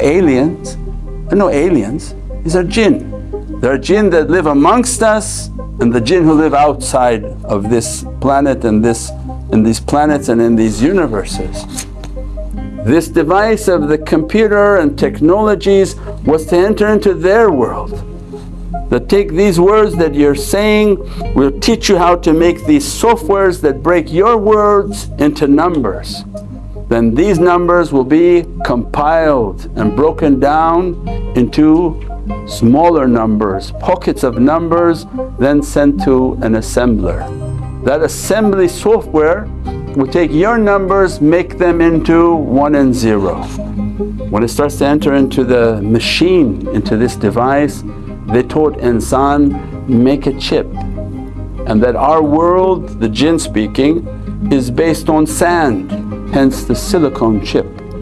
aliens, there are no aliens, these are jinn. There are jinn that live amongst us and the jinn who live outside of this planet and this in these planets and in these universes. This device of the computer and technologies was to enter into their world. That take these words that you're saying, we'll teach you how to make these softwares that break your words into numbers. Then these numbers will be compiled and broken down into smaller numbers, pockets of numbers then sent to an assembler. That assembly software will take your numbers, make them into 1 and 0. When it starts to enter into the machine, into this device, they taught insan make a chip and that our world, the jinn speaking, is based on sand, hence the silicon chip.